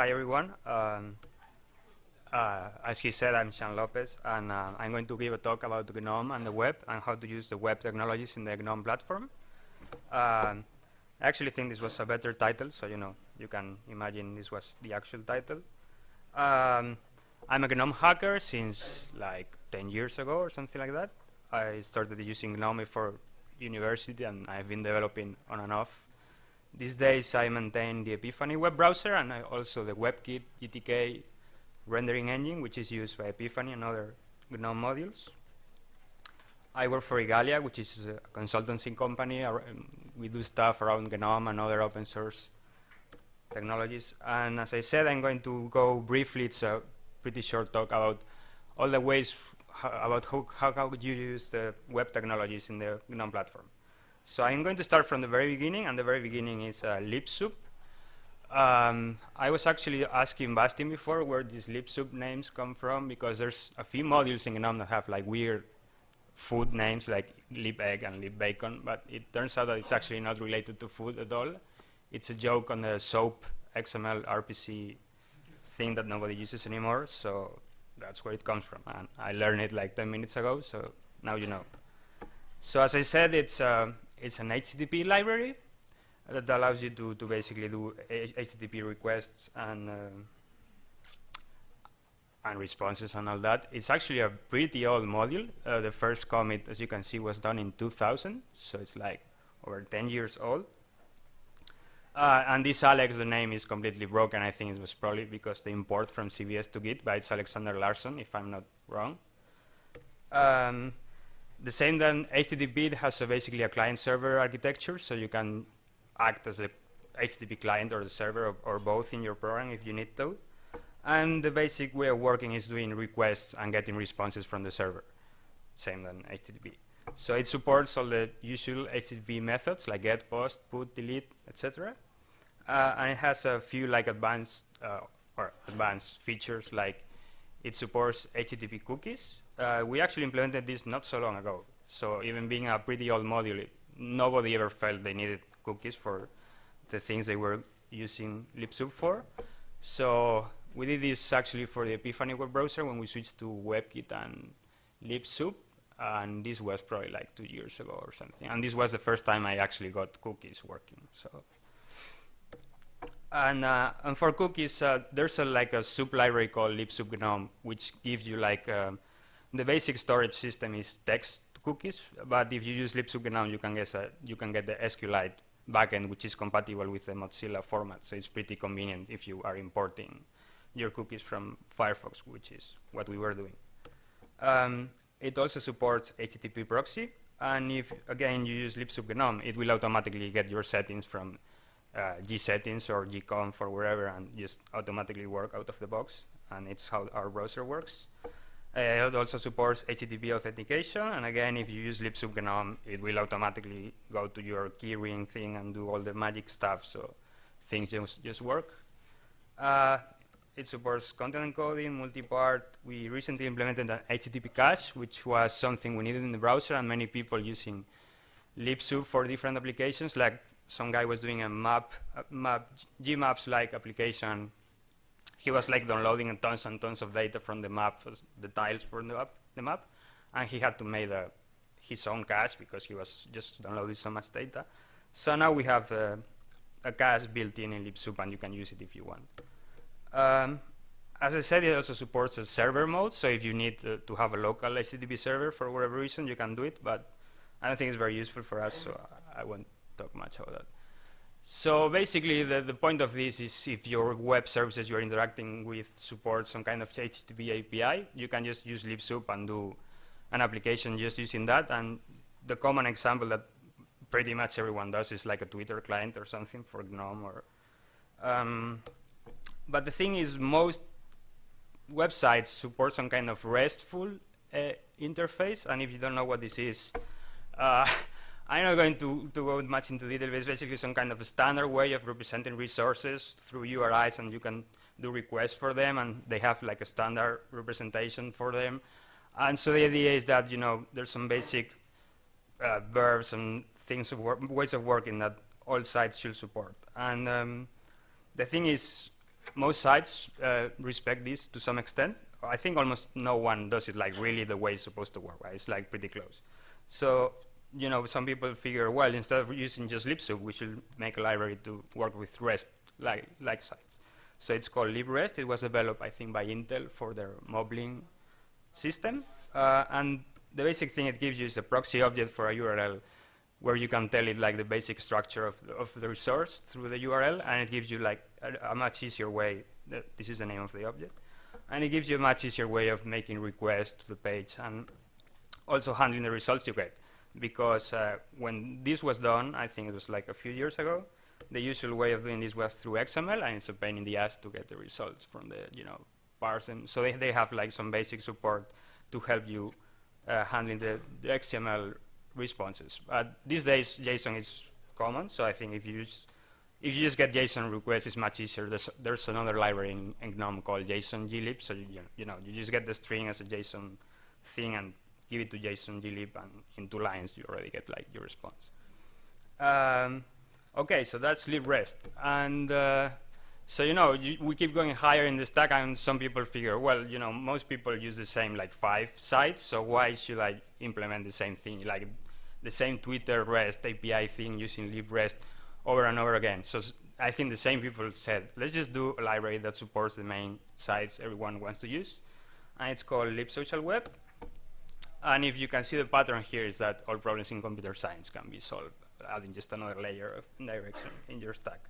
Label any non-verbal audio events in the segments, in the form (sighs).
hi everyone. Um, uh, as he said, I'm Xan Lopez, and uh, I'm going to give a talk about GNOME and the web and how to use the web technologies in the GNOME platform. Um, I actually think this was a better title, so you know you can imagine this was the actual title. Um, I'm a GNOME hacker since like 10 years ago or something like that. I started using GNOME for university, and I've been developing on and off. These days, I maintain the Epiphany web browser and I also the WebKit GTK rendering engine, which is used by Epiphany and other GNOME modules. I work for Igalia, which is a consultancy company. Um, we do stuff around GNOME and other open source technologies. And as I said, I'm going to go briefly, it's a pretty short talk about all the ways about how, how, how you use the web technologies in the GNOME platform. So I'm going to start from the very beginning, and the very beginning is uh, libsoup. Um, I was actually asking Bastien before where these libsoup names come from, because there's a few modules in GNOME that have like weird food names like libegg and libbacon, but it turns out that it's actually not related to food at all. It's a joke on the SOAP XML RPC thing that nobody uses anymore, so that's where it comes from. And I learned it like 10 minutes ago, so now you know. So as I said, it's uh, it's an HTTP library that allows you to, to basically do HTTP requests and uh, and responses and all that. It's actually a pretty old module. Uh, the first commit, as you can see, was done in 2000, so it's like over 10 years old. Uh, and this Alex, the name is completely broken. I think it was probably because the import from CVS to Git, but it's Alexander Larsson, if I'm not wrong. Um, the same then HTTP has a basically a client-server architecture, so you can act as a HTTP client or the server or, or, both in your program if you need to. And the basic way of working is doing requests and getting responses from the server, same than HTTP. So it supports all the usual HTTP methods like get, post, put, delete, etc. Uh, and it has a few like advanced uh, or advanced features like it supports HTTP cookies, uh, we actually implemented this not so long ago. So even being a pretty old module, nobody ever felt they needed cookies for the things they were using libsoup for. So we did this actually for the Epiphany web browser when we switched to WebKit and libsoup. And this was probably like two years ago or something. And this was the first time I actually got cookies working. So and, uh, and for cookies, uh, there's a, like a sub library called libsoup gnome, which gives you like um, the basic storage system is text cookies, but if you use libsoup GNOME, you can get a, you can get the SQLite backend, which is compatible with the Mozilla format. So it's pretty convenient if you are importing your cookies from Firefox, which is what we were doing. Um, it also supports HTTP proxy, and if again you use libsoup GNOME, it will automatically get your settings from uh, gsettings or gconf or wherever, and just automatically work out of the box. And it's how our browser works. Uh, it also supports HTTP authentication, and again, if you use libsoup GNOME, it will automatically go to your keyring thing and do all the magic stuff, so things just, just work. Uh, it supports content encoding, multi-part. We recently implemented an HTTP cache, which was something we needed in the browser, and many people using libsoup for different applications, like some guy was doing a map, a map Gmaps-like application he was like downloading tons and tons of data from the map, the tiles for the map, the map and he had to make a, his own cache because he was just downloading so much data. So now we have uh, a cache built in in libsoup, and you can use it if you want. Um, as I said, it also supports a server mode, so if you need uh, to have a local HTTP server for whatever reason, you can do it, but I don't think it's very useful for us, so I won't talk much about that. So basically, the, the point of this is if your web services you're interacting with support some kind of HTTP API, you can just use libsoup and do an application just using that. And the common example that pretty much everyone does is like a Twitter client or something for GNOME. Or, um, but the thing is, most websites support some kind of RESTful uh, interface. And if you don't know what this is, uh, (laughs) I'm not going to, to go much into detail, but it's basically some kind of a standard way of representing resources through URIs, and you can do requests for them, and they have like a standard representation for them. And so the idea is that, you know, there's some basic uh, verbs and things of ways of working that all sites should support. And um, the thing is, most sites uh, respect this to some extent. I think almost no one does it like really the way it's supposed to work, right? It's like pretty close. So, you know, some people figure, well, instead of using just libsoup, we should make a library to work with REST like, like sites. So it's called librest. It was developed, I think, by Intel for their Moblin system. Uh, and the basic thing it gives you is a proxy object for a URL where you can tell it like the basic structure of the, of the resource through the URL, and it gives you like a, a much easier way. this is the name of the object, and it gives you a much easier way of making requests to the page and also handling the results you get. Because uh, when this was done, I think it was like a few years ago, the usual way of doing this was through XML, and it's a pain in the ass to get the results from the, you know, them. So they, they have like some basic support to help you uh, handling the, the, XML responses. But these days, JSON is common, so I think if you use, if you just get JSON requests, it's much easier. There's, there's another library in, in, GNOME called JSON glib, so you, you know you just get the string as a JSON thing and give it to JSON glib, and in two lines you already get like your response. Um, Okay, so that's librest. And uh, so, you know, you, we keep going higher in the stack, and some people figure, well, you know, most people use the same, like, five sites, so why should I implement the same thing, like the same Twitter REST API thing using librest over and over again? So I think the same people said, let's just do a library that supports the main sites everyone wants to use, and it's called libsocialweb. And if you can see the pattern here is that all problems in computer science can be solved adding just another layer of direction in your stack.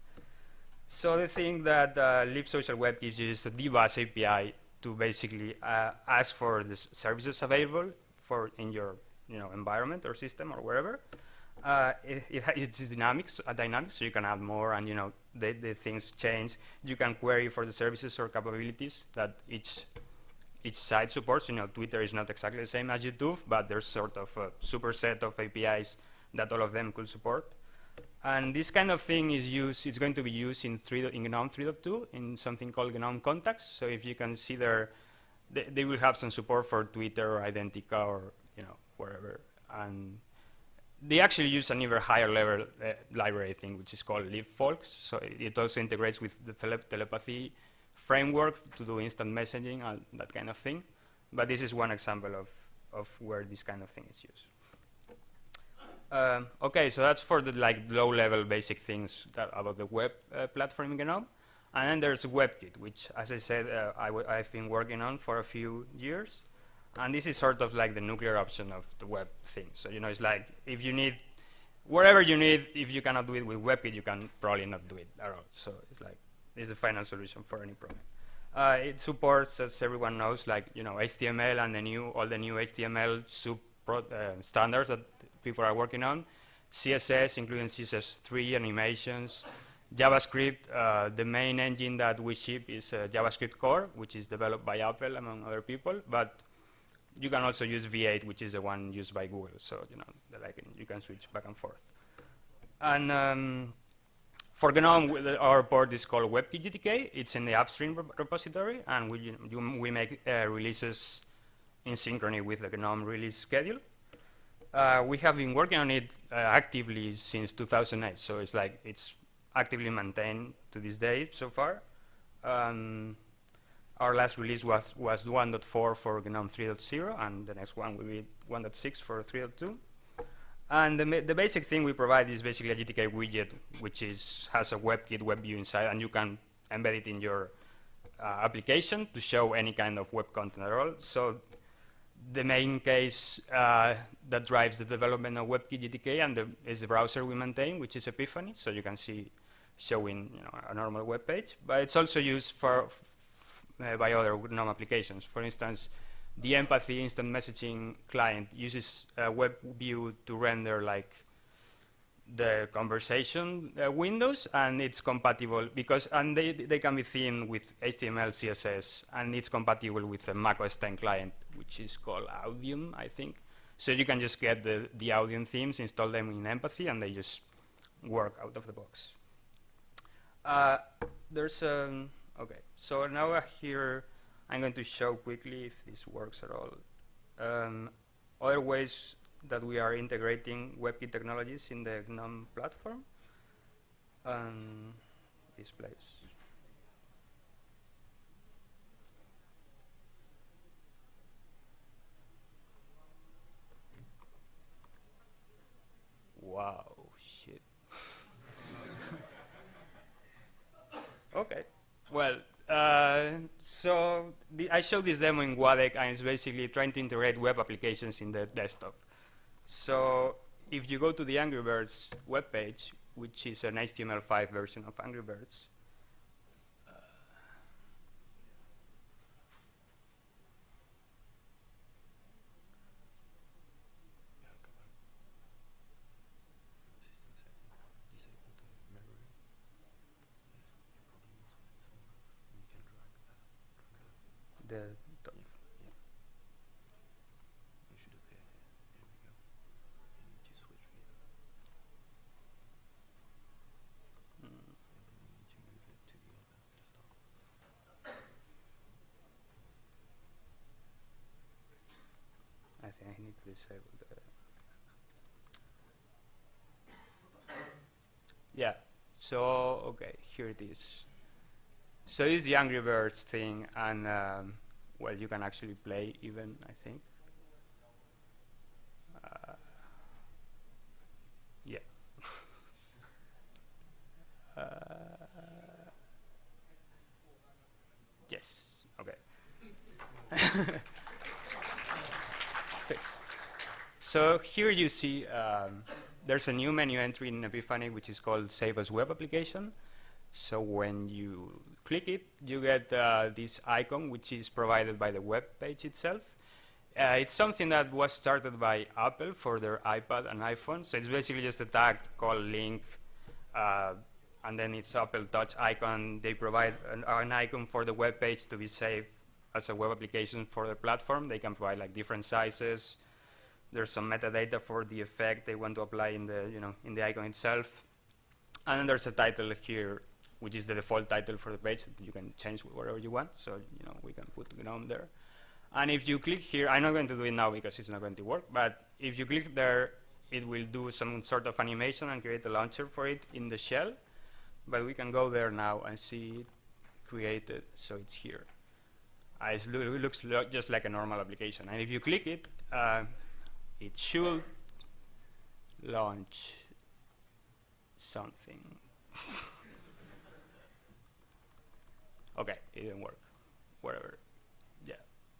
So the thing that uh, libsocialweb gives you is a dbus API to basically uh, ask for the services available for in your you know environment or system or wherever. Uh, it, it it's dynamics, uh, dynamic, so you can add more, and you know the, the things change. You can query for the services or capabilities that each each side supports. You know, Twitter is not exactly the same as YouTube, but there's sort of a superset of APIs that all of them could support. And this kind of thing is used, it's going to be used in, 3, in GNOME 3.2 in something called GNOME Contacts. So if you can see there, they, will have some support for Twitter or Identi.ca or, you know, wherever. And they actually use an even higher level uh, library thing, which is called libfolks. So it also integrates with the tele telepathy framework to do instant messaging and that kind of thing. But this is one example of, of where this kind of thing is used. Um, okay, so that's for the like low-level basic things about the web uh, platform. And then there's WebKit, which, as I said, uh, I have been working on for a few years. And this is sort of like the nuclear option of the web thing. So, you know, it's like if you need, wherever you need, if you cannot do it with WebKit, you can probably not do it at all. So it's like, it's a final solution for any problem. Uh, it supports, as everyone knows, like, you know, HTML and the new, all the new HTML sub uh, standards that people are working on, CSS, including CSS3 animations, JavaScript, uh, the main engine that we ship is uh, JavaScript Core, which is developed by Apple, among other people, but you can also use V8, which is the one used by Google, so you know, like you can switch back and forth. And um, for GNOME, our port is called WebKit GTK. It's in the upstream repository, and we, we make uh, releases in synchrony with the GNOME release schedule. Uh, we have been working on it uh, actively since 2008, so it's like it's actively maintained to this day so far. Um, our last release was, was 1.4 for GNOME 3.0, and the next one will be 1.6 for 3.2. And the, the, basic thing we provide is basically a GTK widget, which is has a WebKit web view inside, and you can embed it in your uh, application to show any kind of web content at all. So the main case uh, that drives the development of WebKit GTK and the, is the browser we maintain, which is Epiphany. So you can see showing you know, a normal web page. But it's also used for by other GNOME applications. For instance, the Empathy instant messaging client uses web view to render like the conversation uh, windows and it's compatible because and they, they can be themed with HTML, CSS and it's compatible with the Mac OS 10 client which is called Adium I think. So you can just get the, the Adium themes install them in Empathy and they just work out of the box. Uh, there's um, okay. So now I here I'm going to show quickly if this works at all. Um, other ways that we are integrating WebKit technologies in the GNOME platform. Um, this place. Wow, shit. (laughs) okay, well, uh, so I showed this demo in Guadec, and it's basically trying to integrate web applications in the desktop. So if you go to the Angry Birds webpage, which is an HTML5 version of Angry Birds, Yeah, so, okay, here it is. So is the Angry Birds thing, and, um, well, you can actually play even, I think. Uh, yeah. uh, yes, okay. So here you see um, there's a new menu entry in Epiphany which is called Save as Web Application. So when you click it, you get uh, this icon which is provided by the web page itself. Uh, it's something that was started by Apple for their iPad and iPhone. So it's basically just a tag called link, uh, and then it's Apple Touch icon. They provide an, an, icon for the web page to be saved as a web application for the platform. They can provide like different sizes, there's some metadata for the effect they want to apply in the, you know, in the icon itself. And then there's a title here, which is the default title for the page. You can change whatever you want. So, you know, we can put GNOME there. And if you click here, I'm not going to do it now because it's not going to work, but if you click there, it will do some sort of animation and create a launcher for it in the shell. But we can go there now and see it created, so it's here. Uh, it looks lo just like a normal application. And if you click it, uh, it should launch something. okay, it didn't work. Whatever. Yeah.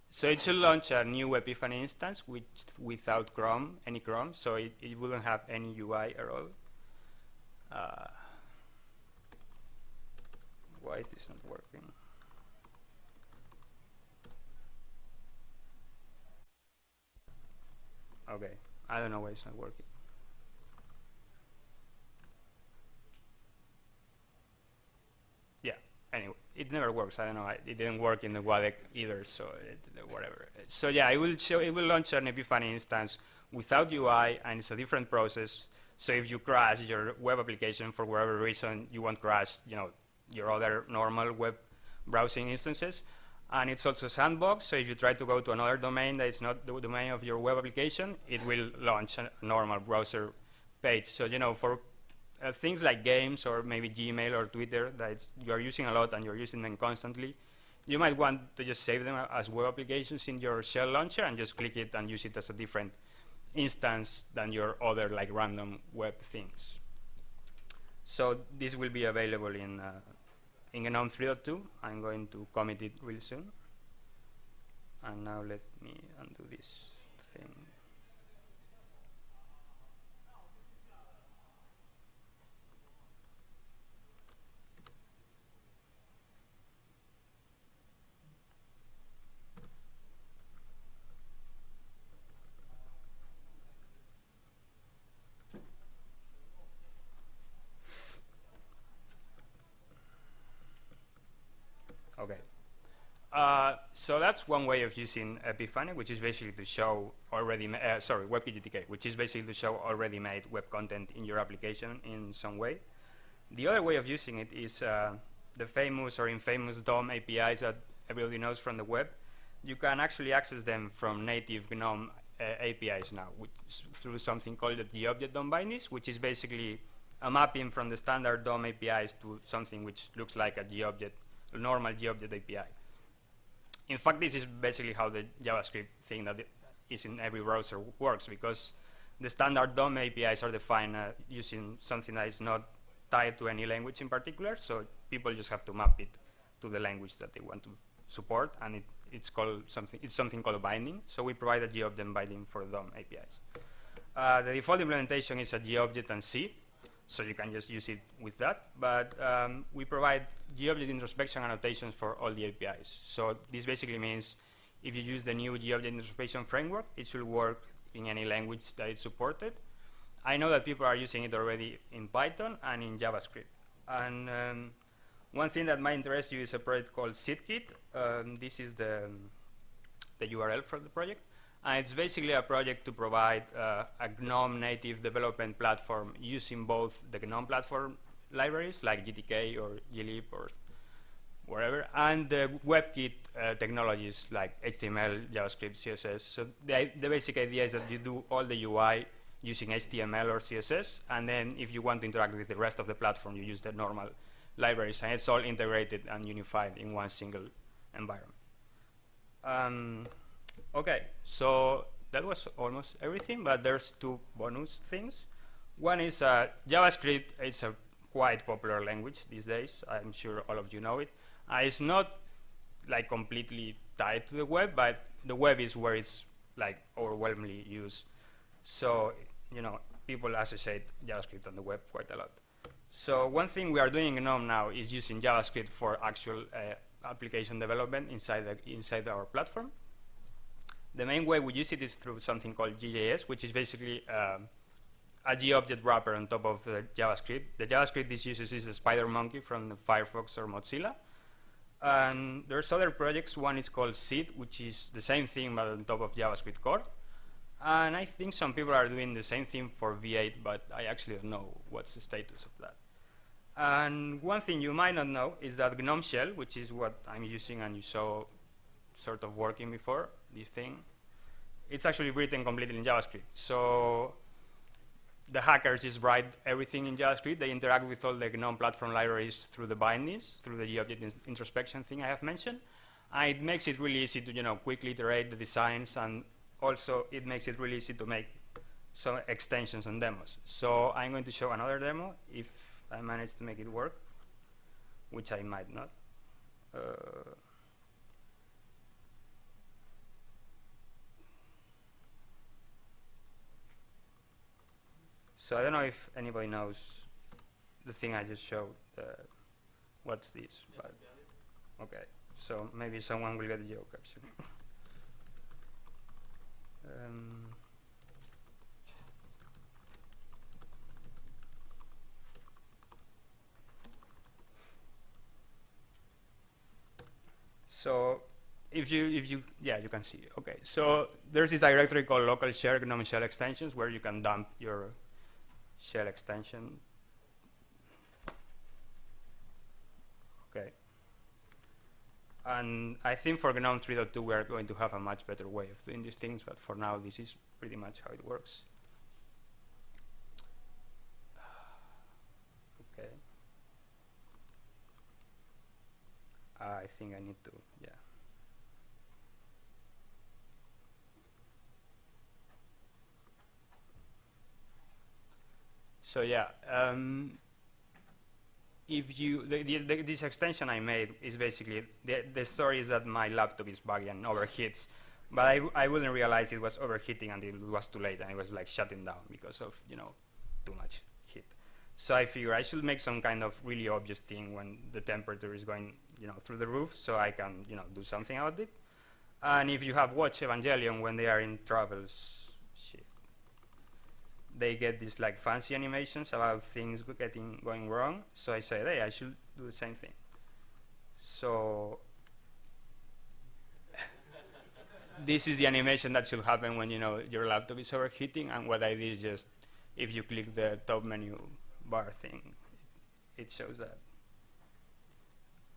So it should launch a new Epiphany instance which without Chrome, any Chrome, so it, it wouldn't have any UI at all. Uh, why is this not working? Okay, I don't know why it's not working. Yeah, anyway, it never works. I don't know. It didn't work in the Guadec either, so it, whatever. So yeah, it will show. It will launch an Epiphany instance without UI, and it's a different process. So if you crash your web application for whatever reason, you won't crash, you know, your other normal web browsing instances. And it's also sandbox, so if you try to go to another domain that is not the domain of your web application, it will launch a normal browser page. So, you know, for uh, things like games or maybe Gmail or Twitter that you are using a lot and you're using them constantly, you might want to just save them as web applications in your shell launcher and just click it and use it as a different instance than your other like random web things. So this will be available in uh, in GNOME 3.2. I'm going to commit it really soon. And now let me undo this thing. Uh, so that's one way of using Epiphany, which is basically to show already, uh, sorry, WebKit which is basically to show already made web content in your application in some way. The other way of using it is uh, the famous or infamous DOM APIs that everybody knows from the web. You can actually access them from native GNOME uh, APIs now through something called the GObject DOM bindings, which is basically a mapping from the standard DOM APIs to something which looks like a GObject, a normal GObject API in fact, this is basically how the JavaScript thing that is in every browser works because the standard DOM APIs are defined uh, using something that is not tied to any language in particular, so people just have to map it to the language that they want to support, and it, it's called something. It's something called a binding. So we provide a GObject binding for DOM APIs. Uh, the default implementation is a GObject and C, so you can just use it with that. But um, we provide GObject introspection annotations for all the APIs. So this basically means if you use the new GObject introspection framework, it should work in any language that is supported. I know that people are using it already in Python and in JavaScript. And um, one thing that might interest you is a project called SitKit. Um, this is the, the URL for the project. And it's basically a project to provide uh, a GNOME native development platform using both the GNOME platform libraries like GTK or glib or wherever, and the WebKit uh, technologies like HTML, JavaScript, CSS. So the, the basic idea is that you do all the UI using HTML or CSS, and then if you want to interact with the rest of the platform, you use the normal libraries, and it's all integrated and unified in one single environment. Um, okay, so that was almost everything, but there's two bonus things. One is uh, JavaScript. It's a quite popular language these days. I'm sure all of you know it. Uh, it's not like completely tied to the web, but the web is where it's like overwhelmingly used. So, you know, people associate JavaScript on the web quite a lot. So one thing we are doing in GNOME now is using JavaScript for actual uh, application development inside, the, inside our platform. The main way we use it is through something called GJS, which is basically um, a GObject wrapper on top of the JavaScript. The JavaScript this uses is the SpiderMonkey from Firefox or Mozilla. And there's other projects. One is called Seed, which is the same thing but on top of JavaScript core. And I think some people are doing the same thing for V8, but I actually don't know what's the status of that. And one thing you might not know is that GNOME Shell, which is what I'm using and you saw sort of working before, this thing, it's actually written completely in JavaScript. So the hackers just write everything in JavaScript. They interact with all the GNOME platform libraries through the bindings, through the GObject in introspection thing I have mentioned. And it makes it really easy to you know, quickly iterate the designs, and also it makes it really easy to make some extensions and demos. So I'm going to show another demo if I manage to make it work, which I might not. Uh, So I don't know if anybody knows the thing I just showed. Uh, what's this? But okay, so maybe someone will get the joke actually. um, so if you if you yeah you can see okay so there's this directory called local share gnome shell extensions where you can dump your shell extension. Okay. And I think for GNOME 3.2 we are going to have a much better way of doing these things, but for now this is pretty much how it works. (sighs) okay. I think I need to, yeah. So yeah, um, if you the, the, this extension I made is basically the the story is that my laptop is buggy and overheats, but I I wouldn't realize it was overheating until it was too late and it was like shutting down because of you know too much heat. So I figure I should make some kind of really obvious thing when the temperature is going you know through the roof, so I can you know do something about it. And if you have watched Evangelion when they are in travels they get these like fancy animations about things getting going wrong. So I said, hey, I should do the same thing. So (laughs) this is the animation that should happen when you know your laptop is overheating. And what I did is just if you click the top menu bar thing, it shows that.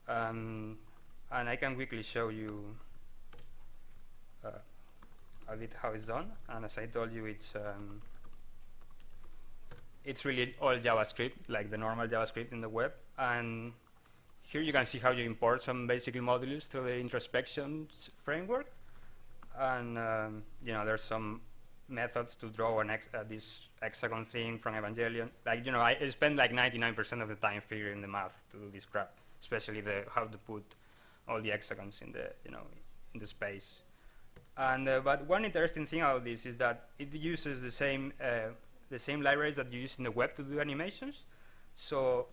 Um, and I can quickly show you uh, a bit how it's done. And as I told you, it's um, it's really all JavaScript, like the normal JavaScript in the web. And here you can see how you import some basic modules through the introspection framework. And um, you know, there's some methods to draw an ex uh, this hexagon thing from Evangelion. Like you know, I spend like 99% of the time figuring the math to do this crap. especially the how to put all the hexagons in the you know in the space. And uh, but one interesting thing about this is that it uses the same uh, the same libraries that you use in the web to do animations. So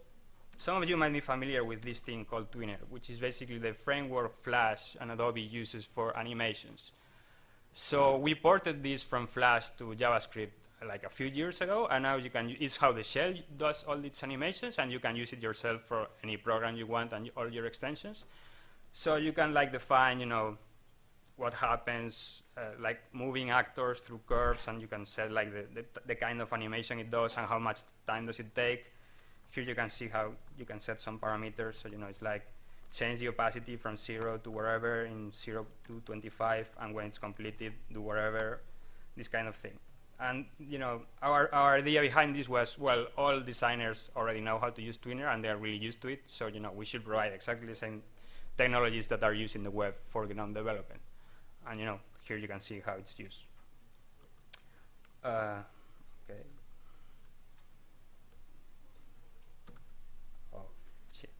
some of you might be familiar with this thing called Tweener, which is basically the framework Flash and Adobe uses for animations. So we ported this from Flash to JavaScript like a few years ago, and now you can. It's how the shell does all its animations, and you can use it yourself for any program you want and all your extensions. So you can like define, you know, what happens, uh, like moving actors through curves, and you can set like the, the, the, kind of animation it does and how much time does it take. Here you can see how you can set some parameters. So you know, it's like change the opacity from zero to wherever in zero to 25, and when it's completed, do whatever, this kind of thing. And you know, our, our idea behind this was, well, all designers already know how to use Tweener, and they're really used to it. So you know, we should provide exactly the same technologies that are used in the web for GNOME development. And you know, here you can see how it's used. Uh, okay. Oh, shit.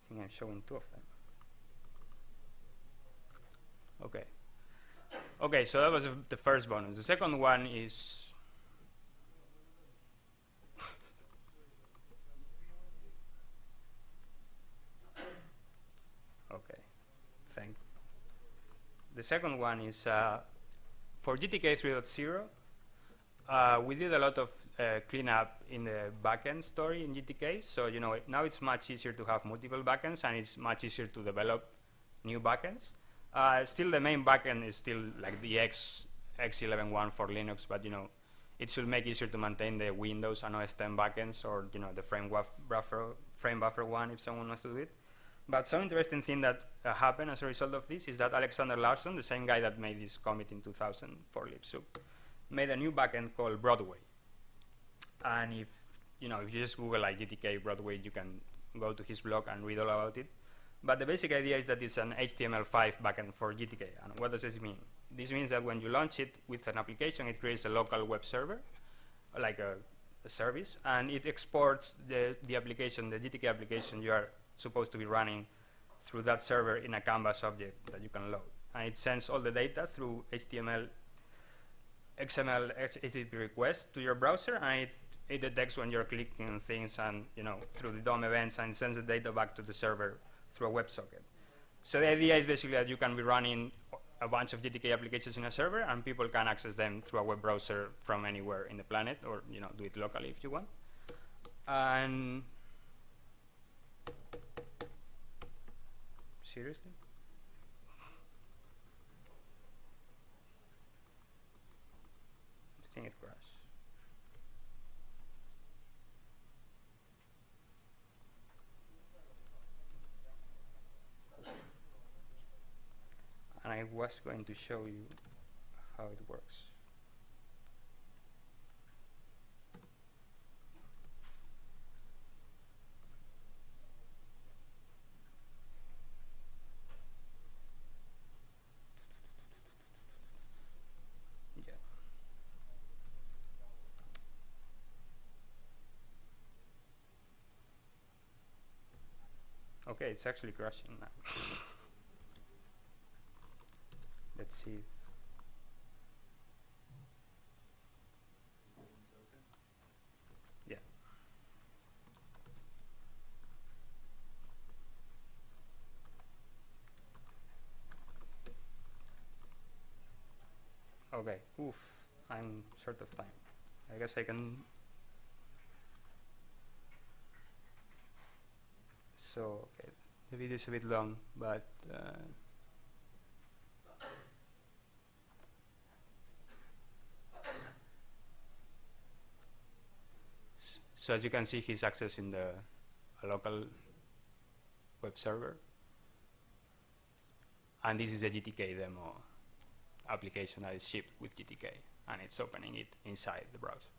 I think I'm showing two of them. Okay. Okay, so that was the first bonus. The second one is okay, thank. The second one is uh, for GTK 3.0. Uh, we did a lot of uh, cleanup in the backend story in GTK. So you know now it's much easier to have multiple backends, and it's much easier to develop new backends. Uh, still, the main backend is still like the X X11.1 for Linux, but you know, it should make easier to maintain the Windows and OS 10 backends, or you know, the frame buffer frame buffer one if someone wants to do it. But some interesting thing that uh, happened as a result of this is that Alexander Larsson, the same guy that made this commit in 2000 for libsoup, made a new backend called Broadway. And if you know, if you just Google like GTK Broadway, you can go to his blog and read all about it. But the basic idea is that it's an HTML5 backend for GTK. And what does this mean? This means that when you launch it with an application, it creates a local web server, like a, a service, and it exports the, the application, the GTK application you are supposed to be running through that server in a Canvas object that you can load. And it sends all the data through HTML, XML, HTTP request to your browser, and it, it detects when you're clicking things and, you know, through the DOM events and sends the data back to the server through a WebSocket. So the idea is basically that you can be running a bunch of GTK applications in a server, and people can access them through a web browser from anywhere in the planet, or you know, do it locally if you want. And seriously. It crashed. and I was going to show you how it works. Yeah. Okay, it's actually crashing now. let's see. Yeah. Okay oof I'm short of time. I guess I can so okay the video is a bit long but uh, So as you can see, he's accessing the local web server. And this is a GTK demo application that is shipped with GTK, and it's opening it inside the browser.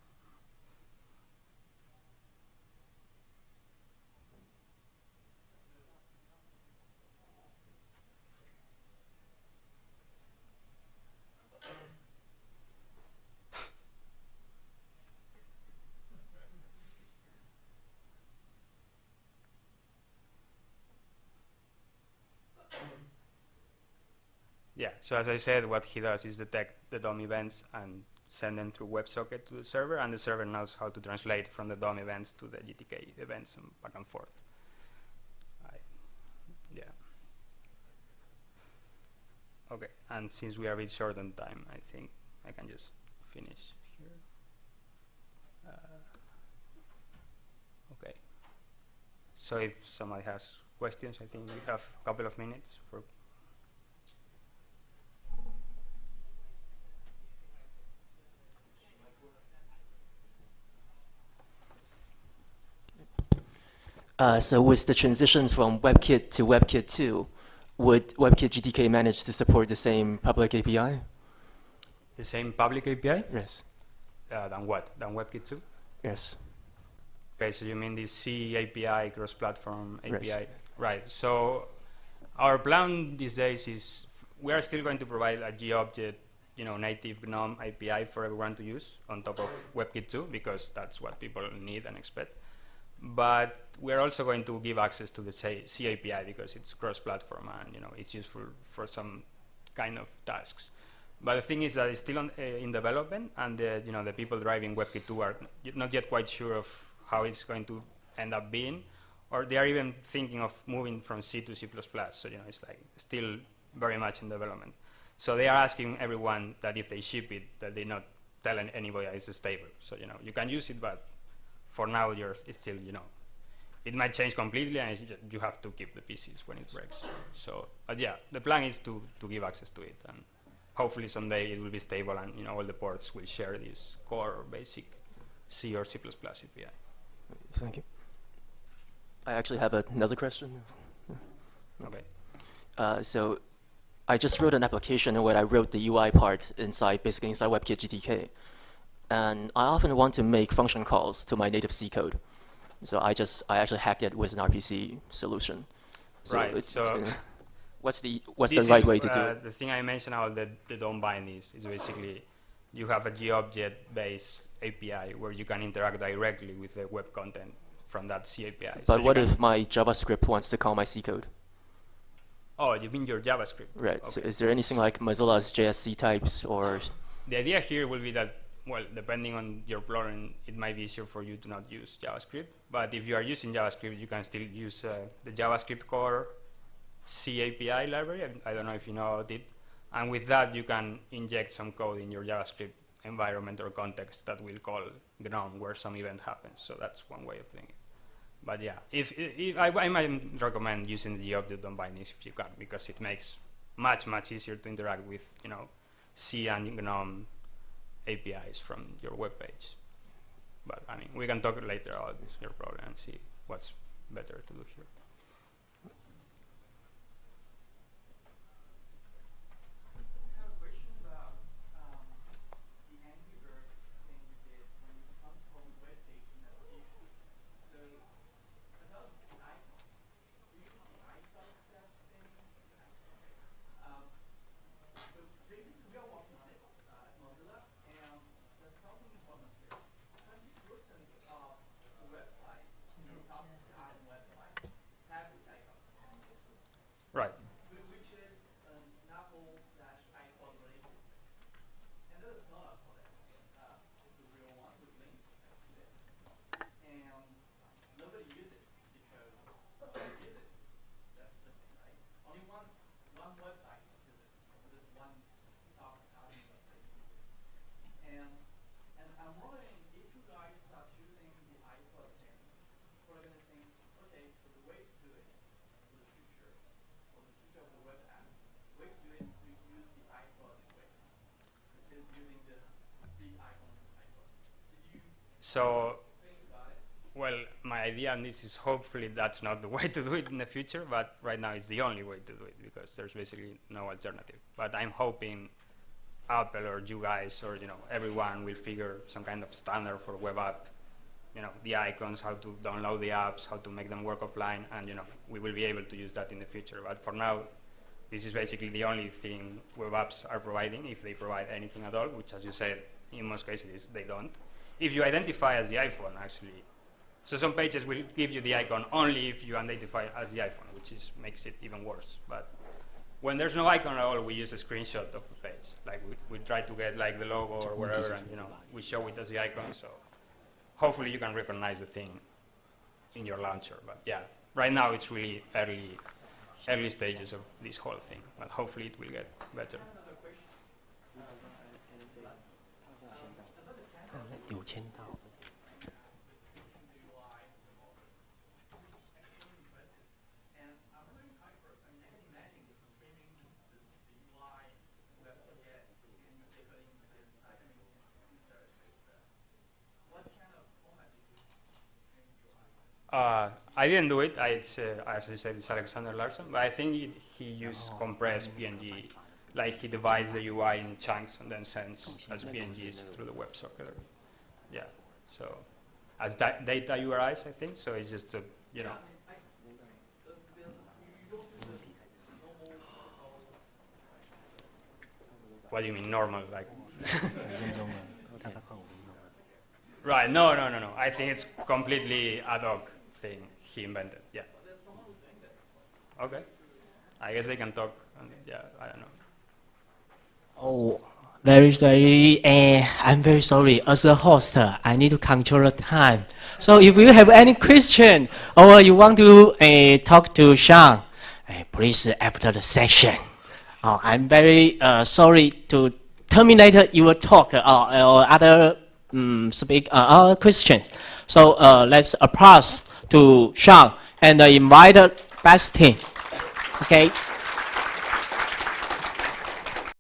Yeah, so as I said, what he does is detect the DOM events and send them through WebSocket to the server, and the server knows how to translate from the DOM events to the GTK events and back and forth. I, yeah. Okay, and since we are a bit short on time, I think I can just finish here. Uh, okay. So if somebody has questions, I think we have a couple of minutes for Uh, so with the transitions from WebKit to WebKit 2, would WebKit GTK manage to support the same public API? the same public API Yes. uh, than what? Than WebKit 2? Yes. Okay, so you mean the C API, cross-platform. API? Right. So our plan these days is we are still going to provide a GObject, you know, native GNOME API for everyone to use on top of WebKit 2 because that's what people need and expect. But we're also going to give access to the C, API because it's cross-platform and you know it's useful for some kind of tasks. But the thing is that it's still on, uh, in development, and the, you know the people driving WebKit 2 are not yet quite sure of how it's going to end up being, or they are even thinking of moving from C to C++. So you know it's like still very much in development. So they are asking everyone that if they ship it, that they not tell anybody that it's stable. So you know you can use it, but for now you're it's still you know it might change completely, and you have to keep the pieces when it breaks. So, but yeah, the plan is to to give access to it, and hopefully someday it will be stable, and you know all the ports will share this core or basic C or C++ API. Thank you. I actually have another question. Okay. Uh, so I just wrote an application where I wrote the UI part inside, basically inside WebKit GTK. And I often want to make function calls to my native C code. So I just, I actually hacked it with an RPC solution. So Right, it's- so- it's gonna- (laughs) what's the, what's the right is, way to do uh, it? The thing I mentioned about the, the DOM bind is, is basically you have a GObject-based API where you can interact directly with the web content from that C API. So But you what if my JavaScript wants to call my C code? Oh, you mean your JavaScript? Right. So is there anything like Mozilla's js-ctypes or The idea here will be that, well, depending on your plugin, it might be easier for you to not use JavaScript. But if you are using JavaScript, you can still use uh, the JavaScript core C API library. I, I don't know if you know about it. And with that, you can inject some code in your JavaScript environment or context that will call GNOME where some event happens. So that's one way of doing it. But yeah, if, if I, I might recommend using the object bindings if you can, because it makes much much easier to interact with you know C and GNOME APIs from your web page. But I mean, we can talk later about your problem and see what's better to do here. I have a question about um, the Angry Bird thing you did when you transformed web page into application. So about the icons, do you use the icon that thing? Um, so basically, we are working on it uh, at Mozilla, and there's something important here. Twenty percent of the website, you know, top Apple website, have this icon Right. whi- which is an Apple slash iPod related. And there's a ton for that. Uh, it's a real one with link, like you said. And nobody uses it because nobody uses it. That's the thing, right? Only one one website uses it. There's one top thousand website uses it. And and nobody uses it because nobody use it. That's the thing, right? Only one one website use it. And and I'm wondering if you guys start using the iPod thing, we're gonna think, okay, so the way to do it for the future for the future of the web apps, the way to do it is to use the iPod way, which is using the big icon of the iPod. Did you So? Well, my idea on this is hopefully that's not the (laughs) way to do it in the future, but right now it's the only way to do it because there's basically no alternative. But I'm hoping Apple or you guys or you know everyone will figure some kind of standard for web app, you know, the icons, how to download the apps, how to make them work offline, and you know we will be able to use that in the future. But for now, this is basically the only thing web apps are providing, if they provide anything at all, which as you said, in most cases they don't. If you identify as the iPhone, actually, so some pages will give you the icon only if you identify as the iPhone, which is makes it even worse. But when there's no icon at all, we use a screenshot of the page. Like we, we try to get like the logo or whatever, and you know we show it as the icon. So hopefully you can recognize the thing in your launcher. But yeah, right now it's really early, early stages of this whole thing. But hopefully it will get better. 有 Uh, I didn't do it. I, it's, uh, as I said, it's Alexander Larsson. But I think it, he used oh, compressed PNG, like he divides the UI in chunks and then sends as PNGs through the WebSocket. Yeah. So as da data URIs, I think. So it's just a, you know. What do you mean normal? Like. (laughs) right. No. No. No. No. I think it's completely ad hoc thing he invented. Yeah. Okay. I guess they can talk. And, yeah, I don't know. Oh, very sorry. Uh, I'm very sorry. As a host, I need to control the time. So if you have any question or you want to uh, talk to Xan, uh, please after the session. Oh, I'm very uh, sorry to terminate your talk uh, or other um, speak uh, questions. So uh, let's applause to Xan and uh, invite Bastien. Okay.